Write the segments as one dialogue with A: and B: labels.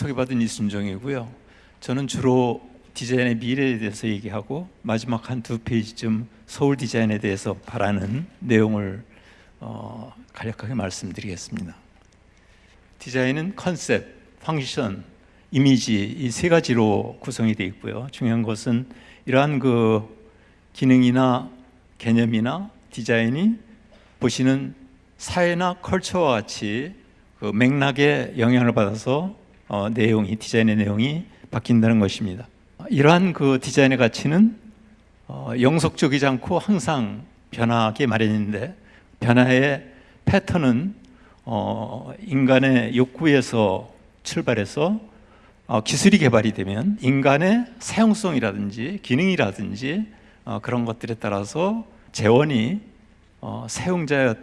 A: 소개받은 이순정이고요. 저는 주로 디자인의 미래에 대해서 얘기하고 마지막 한 두 페이지쯤 서울 디자인에 대해서 바라는 내용을 어, 간략하게 말씀드리겠습니다. 디자인은 컨셉, 펑션, 이미지 이 세 가지로 구성이 되어 있고요. 중요한 것은 이러한 그 기능이나 개념이나 디자인이 보시는 사회나 컬처와 같이 그 맥락에 영향을 받아서 어, 내용이 디자인의 내용이 바뀐다는 것입니다. 이러한 그 디자인의 가치는 어, 영속적이지 않고 항상 변하게 마련인데 변화의 패턴은 어, 인간의 욕구에서 출발해서 어, 기술이 개발이 되면 인간의 사용성이라든지 기능이라든지 어, 그런 것들에 따라서 재원이 어, 사용자의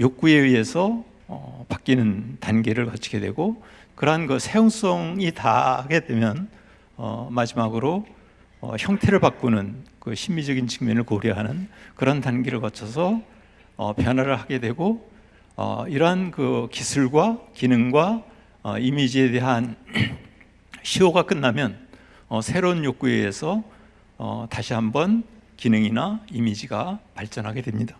A: 욕구에 의해서 어, 바뀌는 단계를 거치게 되고 그러한 그 사용성이 다하게 되면 어, 마지막으로 어, 형태를 바꾸는 그 심미적인 측면을 고려하는 그런 단계를 거쳐서 어, 변화를 하게 되고 어, 이러한 그 기술과 기능과 어, 이미지에 대한 시효가 끝나면 어, 새로운 욕구에 의해서 어, 다시 한번 기능이나 이미지가 발전하게 됩니다.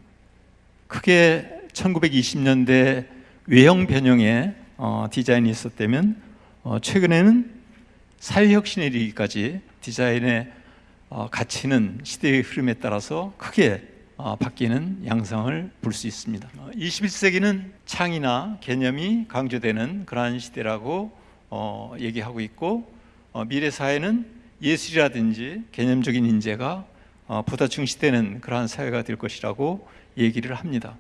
A: 크게 1920년대 외형 변형의 어, 디자인이 있었다면 어, 최근에는 사회혁신에 이르기까지 디자인의 어, 가치는 시대의 흐름에 따라서 크게 어, 바뀌는 양상을 볼 수 있습니다. 어, 21세기는 창이나 개념이 강조되는 그러한 시대라고 어, 얘기하고 있고 어, 미래 사회는 예술이라든지 개념적인 인재가 어, 보다 중시되는 그러한 사회가 될 것이라고 얘기를 합니다.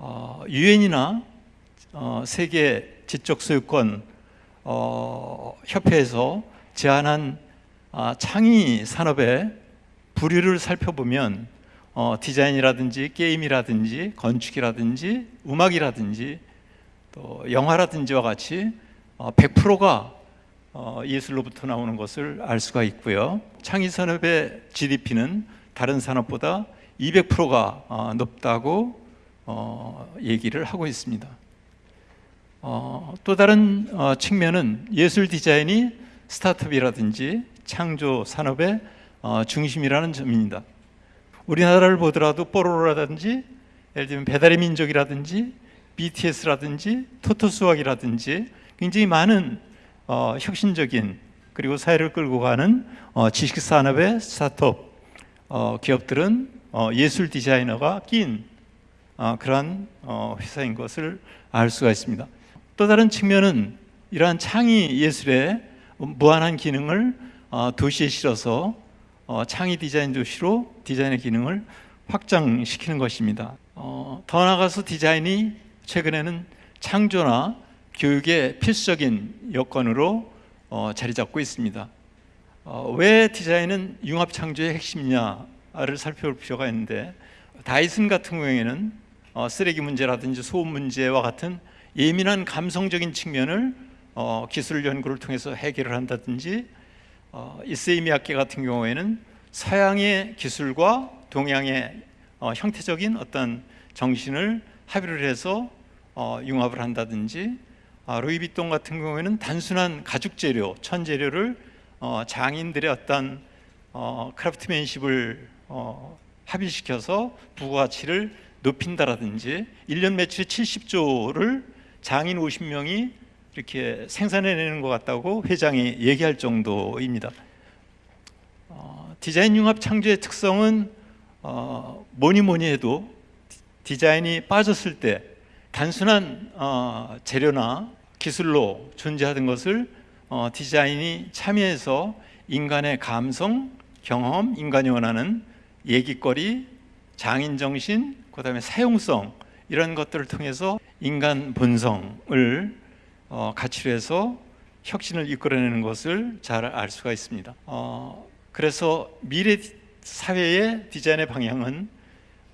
A: 어, 유엔이나 어, 세계 지적 소유권 어, 협회에서 제안한 아, 창의 산업의 부류를 살펴보면 어, 디자인이라든지 게임이라든지 건축이라든지 음악이라든지 또 영화라든지와 같이 어, 100%가 어, 예술로부터 나오는 것을 알 수가 있고요. 창의 산업의 GDP는 다른 산업보다 200%가 어, 높다고 어, 얘기를 하고 있습니다. 어, 또 다른 어, 측면은 예술 디자인이 스타트업이라든지 창조 산업의 어, 중심이라는 점입니다. 우리나라를 보더라도 뽀로로라든지 예를 들면 배달의 민족이라든지 BTS라든지 토토수학이라든지 굉장히 많은 어, 혁신적인 그리고 사회를 끌고 가는 어, 지식 산업의 스타트업 어, 기업들은 어, 예술 디자이너가 낀 어, 그러한 어, 회사인 것을 알 수가 있습니다. 또 다른 측면은 이러한 창의 예술의 무한한 기능을 어, 도시에 실어서 어, 창의 디자인 도시로 디자인의 기능을 확장시키는 것입니다. 어, 더 나아가서 디자인이 최근에는 창조나 교육의 필수적인 여건으로 어, 자리 잡고 있습니다. 어, 왜 디자인은 융합 창조의 핵심이냐를 살펴볼 필요가 있는데 다이슨 같은 경우에는 어, 쓰레기 문제라든지 소음 문제와 같은 예민한 감성적인 측면을 어, 기술 연구를 통해서 해결을 한다든지 어, 이세이미야케 같은 경우에는 서양의 기술과 동양의 어, 형태적인 어떤 정신을 합의를 해서 어, 융합을 한다든지 아, 루이비통 같은 경우에는 단순한 가죽 재료, 천 재료를 어, 장인들의 어떤 어, craftsmanship을 어, 합의시켜서 부가가치를 높인다라든지 1년 매출의 70조를 장인 50명이 이렇게 생산해내는 것 같다고 회장이 얘기할 정도입니다. 어, 디자인 융합 창조의 특성은 어, 뭐니 뭐니 해도 디자인이 빠졌을 때 단순한 어, 재료나 기술로 존재하던 것을 어, 디자인이 참여해서 인간의 감성, 경험, 인간이 원하는 얘기거리, 장인 정신, 그 다음에 사용성 이런 것들을 통해서 인간 본성을 어, 가치로 해서 혁신을 이끌어내는 것을 잘 알 수가 있습니다. 어, 그래서 미래 사회의 디자인의 방향은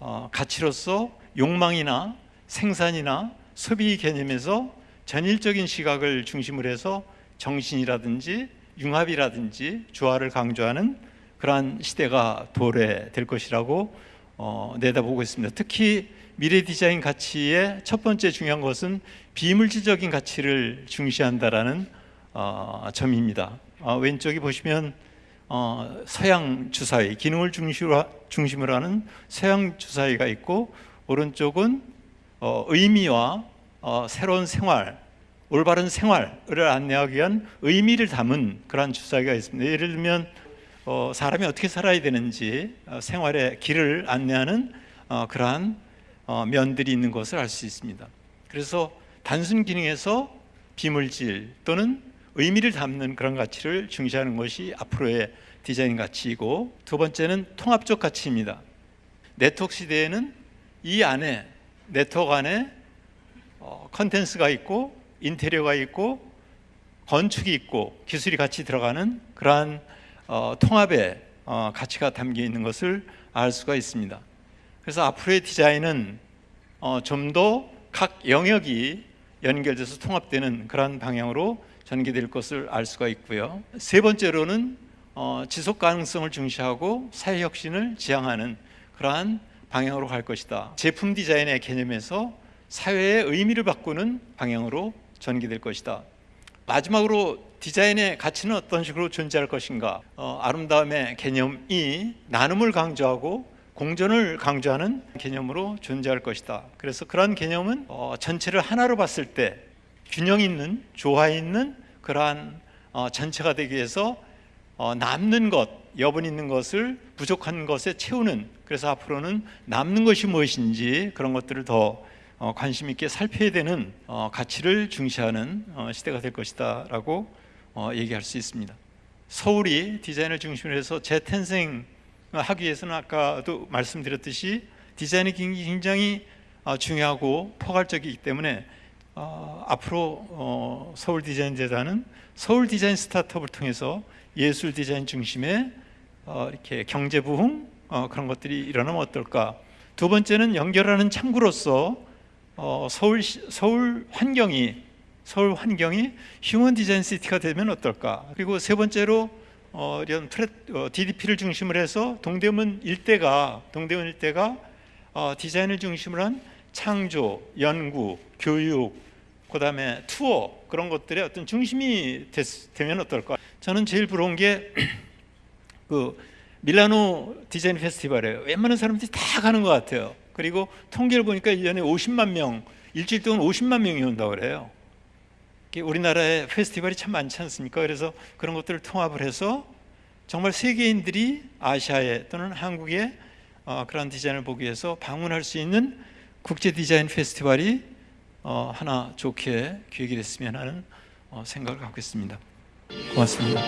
A: 어, 가치로서 욕망이나 생산이나 소비 개념에서 전일적인 시각을 중심으로 해서 정신이라든지 융합이라든지 조화를 강조하는 그러한 시대가 도래될 것이라고 어, 내다보고 있습니다. 특히 미래 디자인 가치의 첫 번째 중요한 것은 비물질적인 가치를 중시한다라는 어, 점입니다. 어, 왼쪽이 보시면 어, 서양 주사위 기능을 중심으로, 중심으로 하는 서양 주사위가 있고 오른쪽은 어, 의미와 어, 새로운 생활, 올바른 생활을 안내하기 위한 의미를 담은 그러한 주사위가 있습니다. 예를 들면 어, 사람이 어떻게 살아야 되는지 어, 생활의 길을 안내하는 어, 그러한 어, 면들이 있는 것을 알 수 있습니다. 그래서 단순 기능에서 비물질 또는 의미를 담는 그런 가치를 중시하는 것이 앞으로의 디자인 가치이고 두 번째는 통합적 가치입니다. 네트워크 시대에는 이 안에 네트워크 안에 어, 컨텐츠가 있고 인테리어가 있고 건축이 있고 기술이 같이 들어가는 그러한 어, 통합의 어, 가치가 담겨 있는 것을 알 수가 있습니다. 그래서 앞으로의 디자인은 어, 좀 더 각 영역이 연결돼서 통합되는 그러한 방향으로 전개될 것을 알 수가 있고요. 세 번째로는 어, 지속 가능성을 중시하고 사회 혁신을 지향하는 그러한 방향으로 갈 것이다. 제품 디자인의 개념에서 사회의 의미를 바꾸는 방향으로 전개될 것이다. 마지막으로 디자인의 가치는 어떤 식으로 존재할 것인가? 어, 아름다움의 개념이 나눔을 강조하고 공존을 강조하는 개념으로 존재할 것이다. 그래서 그런 개념은 어, 전체를 하나로 봤을 때 균형 있는 조화 있는 그러한 어, 전체가 되기 위해서 어, 남는 것, 여분 있는 것을 부족한 것에 채우는 그래서 앞으로는 남는 것이 무엇인지 그런 것들을 더 어, 관심 있게 살펴야 되는 어, 가치를 중시하는 어, 시대가 될 것이다 라고 어, 얘기할 수 있습니다. 서울이 디자인을 중심으로 해서 재탄생 하기 위해서는 아까도 말씀드렸듯이 디자인이 굉장히 어, 중요하고 포괄적이기 때문에 어, 앞으로 어, 서울 디자인 재단은 서울 디자인 스타트업을 통해서 예술 디자인 중심의 어, 이렇게 경제 부흥 어, 그런 것들이 일어나면 어떨까? 두 번째는 연결하는 창구로서 어, 서울 시- 서울 환경이 서울 환경이 human design city가 되면 어떨까? 그리고 세 번째로 어, 이런 프레, 어, DDP를 중심으로 해서 동대문 일대가 동대문 일대가 어, 디자인을 중심으로 한 창조, 연구, 교육, 그 다음에 투어 그런 것들의 어떤 중심이 됐, 되면 어떨까? 저는 제일 부러운 게 그 밀라노 디자인 페스티벌에 웬만한 사람들이 다 가는 것 같아요. 그리고 통계를 보니까 1년에 50만 명, 일주일 동안 50만 명이 온다고 그래요. 우리나라에 페스티벌이 참 많지 않습니까? 그래서 그런 것들을 통합을 해서 정말 세계인들이 아시아에 또는 한국에 어, 그런 디자인을 보기 위해서 방문할 수 있는 국제 디자인 페스티벌이 어, 하나 좋게 기획이 됐으면 하는 어, 생각을 갖고 있습니다. 고맙습니다.